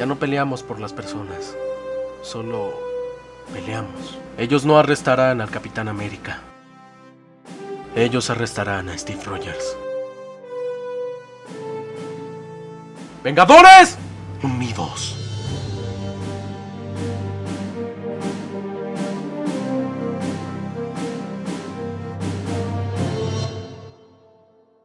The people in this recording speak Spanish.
Ya no peleamos por las personas, solo peleamos. Ellos no arrestarán al Capitán América. Ellos arrestarán a Steve Rogers. ¡Vengadores! Unidos.